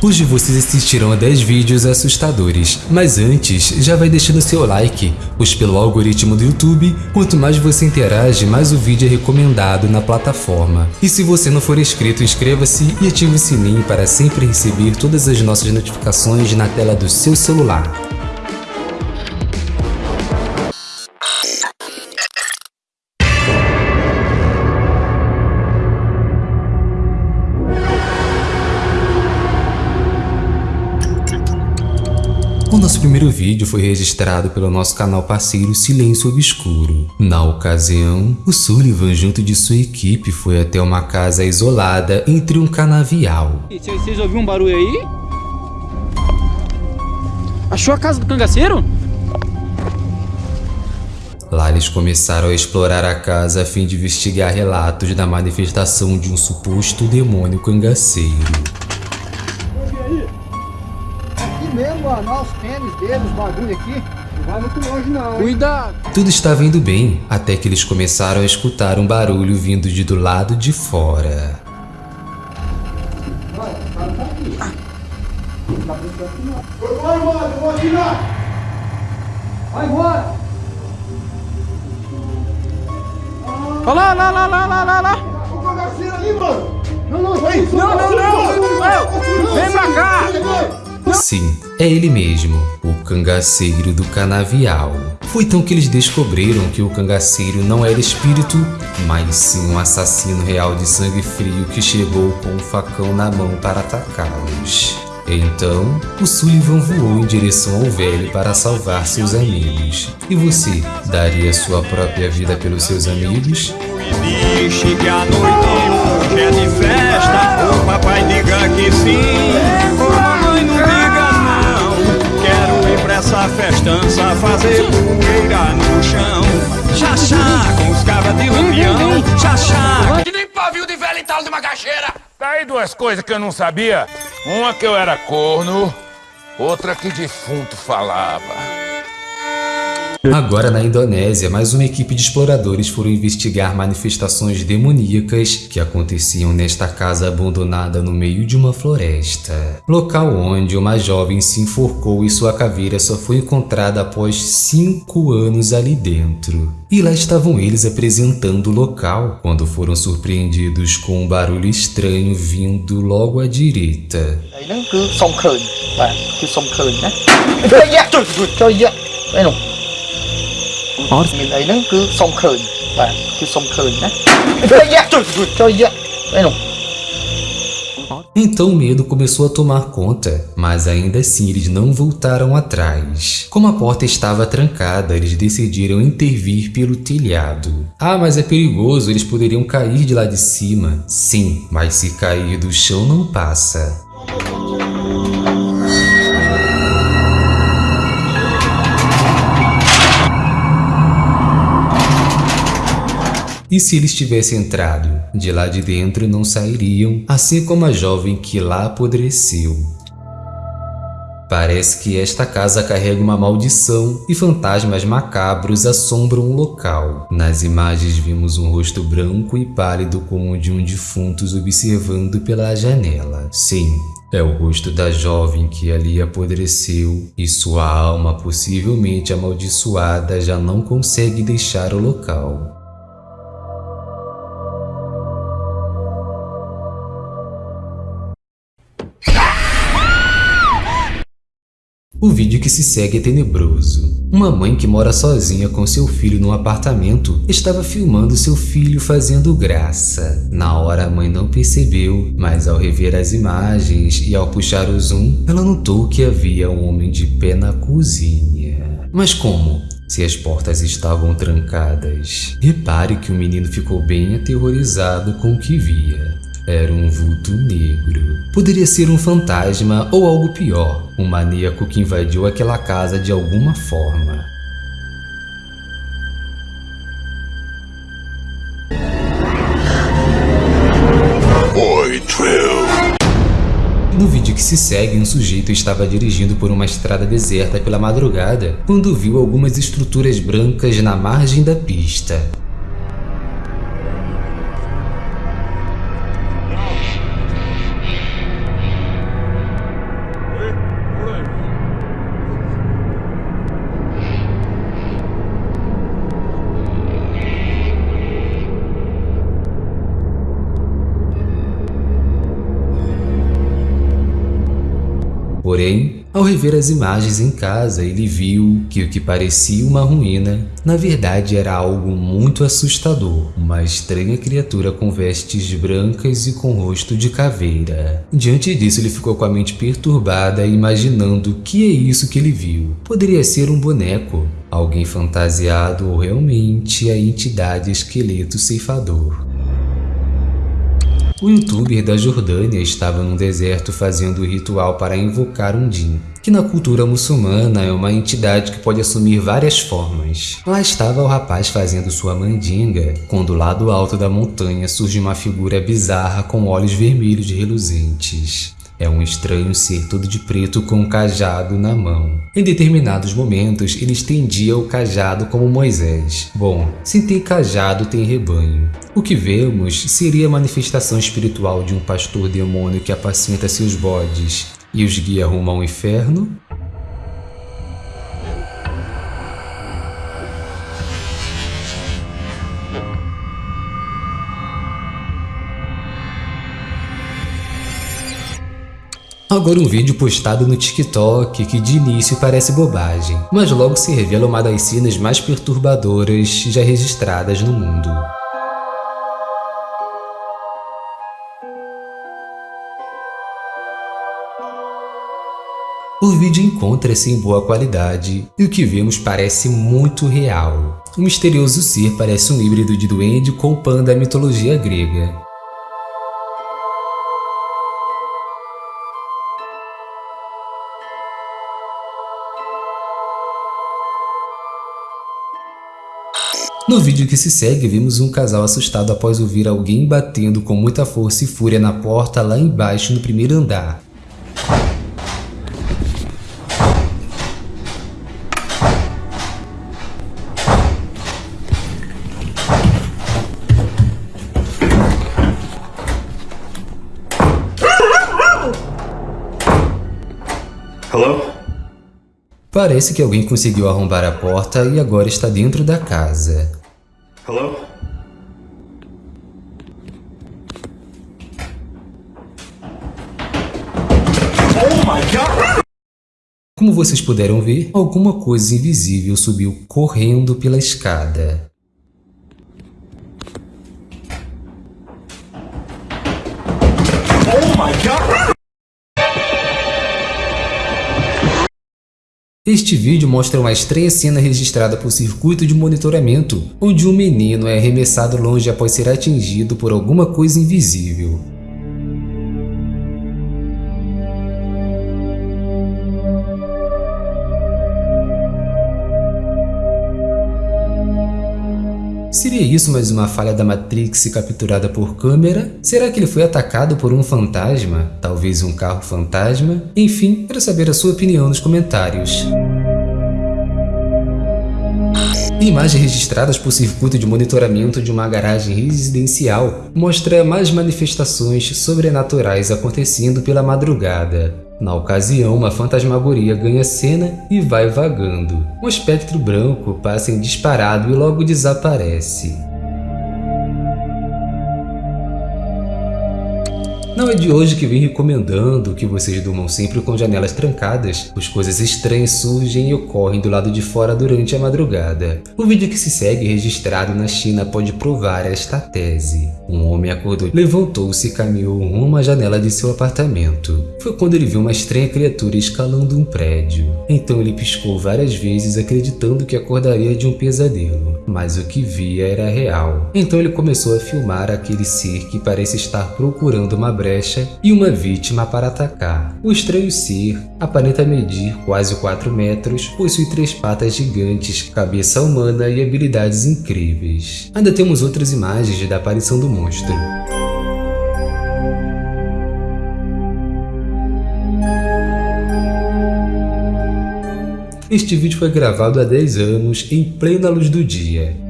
Hoje vocês assistirão a 10 vídeos assustadores, mas antes, já vai deixando seu like, pois pelo algoritmo do YouTube, quanto mais você interage, mais o vídeo é recomendado na plataforma. E se você não for inscrito, inscreva-se e ative o sininho para sempre receber todas as nossas notificações na tela do seu celular. Nosso primeiro vídeo foi registrado pelo nosso canal parceiro Silêncio Obscuro. Na ocasião, o Sullivan junto de sua equipe foi até uma casa isolada entre um canavial. Vocês ouviram um barulho aí? Achou a casa do cangaceiro? Lá eles começaram a explorar a casa a fim de investigar relatos da manifestação de um suposto demônio cangaceiro. Ó, os tênis dele, os bagulho aqui. Não vai muito longe não, hein? Cuidado! Tudo estava indo bem, até que eles começaram a escutar um barulho vindo de do lado de fora. Vai embora, eu vou atirar! Vai embora! Olha lá, lá, lá, lá, lá, lá, lá! O bagaceiro ali, mano! Não, não, vai! Não, não, não! Vem pra cá! Sim, é ele mesmo, o cangaceiro do canavial. Foi então que eles descobriram que o cangaceiro não era espírito, mas sim um assassino real de sangue frio que chegou com um facão na mão para atacá-los. Então, o Sullivan voou em direção ao velho para salvar seus amigos. E você, daria sua própria vida pelos seus amigos? Diz que a noite hoje é de festa, o papai diga que sim festança fazer poeira no chão. Chachá, com os cabras de lampião. Chachá, que nem pavio de velho e tal de macaxeira. Daí duas coisas que eu não sabia. Uma que eu era corno, outra que defunto falava. Agora na Indonésia, mais uma equipe de exploradores foram investigar manifestações demoníacas que aconteciam nesta casa abandonada no meio de uma floresta. Local onde uma jovem se enforcou e sua caveira só foi encontrada após cinco anos ali dentro. E lá estavam eles apresentando o local, quando foram surpreendidos com um barulho estranho vindo logo à direita. Mình ấy nó cứ xong khởi và cứ xong khởi né cho aí não Então o medo começou a tomar conta, mas ainda assim eles não voltaram atrás. Como a porta estava trancada, eles decidiram intervir pelo telhado. Ah, mas é perigoso, eles poderiam cair de lá de cima. Sim, mas se cair do chão não passa. E se eles tivessem entrado? De lá de dentro não sairiam, assim como a jovem que lá apodreceu. Parece que esta casa carrega uma maldição e fantasmas macabros assombram o local. Nas imagens vimos um rosto branco e pálido como o de um defunto observando pela janela. Sim, é o rosto da jovem que ali apodreceu e sua alma possivelmente amaldiçoada já não consegue deixar o local. O vídeo que se segue é tenebroso. Uma mãe que mora sozinha com seu filho num apartamento estava filmando seu filho fazendo graça. Na hora a mãe não percebeu, mas ao rever as imagens e ao puxar o zoom, ela notou que havia um homem de pé na cozinha. Mas como? Se as portas estavam trancadas. Repare que o menino ficou bem aterrorizado com o que via. Era um vulto negro. Poderia ser um fantasma ou algo pior, um maníaco que invadiu aquela casa de alguma forma. No vídeo que se segue, um sujeito estava dirigindo por uma estrada deserta pela madrugada quando viu algumas estruturas brancas na margem da pista. Porém, ao rever as imagens em casa, ele viu que o que parecia uma ruína, na verdade era algo muito assustador. Uma estranha criatura com vestes brancas e com rosto de caveira. Diante disso, ele ficou com a mente perturbada, imaginando o que é isso que ele viu. Poderia ser um boneco, alguém fantasiado ou realmente a entidade esqueleto ceifador. O youtuber da Jordânia estava num deserto fazendo o ritual para invocar um Din, que na cultura muçulmana é uma entidade que pode assumir várias formas. Lá estava o rapaz fazendo sua mandinga, quando do lado alto da montanha surge uma figura bizarra com olhos vermelhos reluzentes. É um estranho ser todo de preto com um cajado na mão. Em determinados momentos, ele estendia o cajado como Moisés. Bom, se tem cajado, tem rebanho. O que vemos seria a manifestação espiritual de um pastor demônio que apacenta seus bodes e os guia rumo ao inferno? Agora um vídeo postado no TikTok que de início parece bobagem, mas logo se revela uma das cenas mais perturbadoras já registradas no mundo. O vídeo encontra-se em boa qualidade e o que vemos parece muito real. O misterioso ser parece um híbrido de duende com pan da mitologia grega. No vídeo que se segue, vimos um casal assustado após ouvir alguém batendo com muita força e fúria na porta lá embaixo no primeiro andar. Hello? Parece que alguém conseguiu arrombar a porta e agora está dentro da casa. Hello? Oh my god! Como vocês puderam ver, alguma coisa invisível subiu correndo pela escada. Oh my god! Este vídeo mostra uma estranha cena registrada por circuito de monitoramento, onde um menino é arremessado longe após ser atingido por alguma coisa invisível. Seria isso mais uma falha da Matrix capturada por câmera? Será que ele foi atacado por um fantasma? Talvez um carro fantasma? Enfim, quero saber a sua opinião nos comentários. Imagens registradas por circuito de monitoramento de uma garagem residencial mostra mais manifestações sobrenaturais acontecendo pela madrugada. Na ocasião, uma fantasmagoria ganha cena e vai vagando. Um espectro branco passa em disparado e logo desaparece. Não é de hoje que vim recomendando que vocês durmam sempre com janelas trancadas, pois coisas estranhas surgem e ocorrem do lado de fora durante a madrugada. O vídeo que se segue registrado na China pode provar esta tese. Um homem acordou, levantou-se e caminhou rumo à janela de seu apartamento. Foi quando ele viu uma estranha criatura escalando um prédio. Então ele piscou várias vezes acreditando que acordaria de um pesadelo, mas o que via era real. Então ele começou a filmar aquele ser que parece estar procurando uma brecha e uma vítima para atacar. O estranho ser aparenta medir quase 4 metros, possui três patas gigantes, cabeça humana e habilidades incríveis. Ainda temos outras imagens da aparição do monstro. Este vídeo foi gravado há 10 anos em plena luz do dia.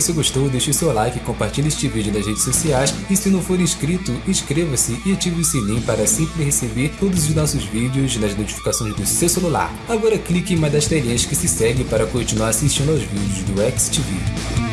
Você gostou, deixe seu like, compartilhe este vídeo nas redes sociais e se não for inscrito, inscreva-se e ative o sininho para sempre receber todos os nossos vídeos nas notificações do seu celular. Agora clique em uma das telinhas que se segue para continuar assistindo aos vídeos do XTV.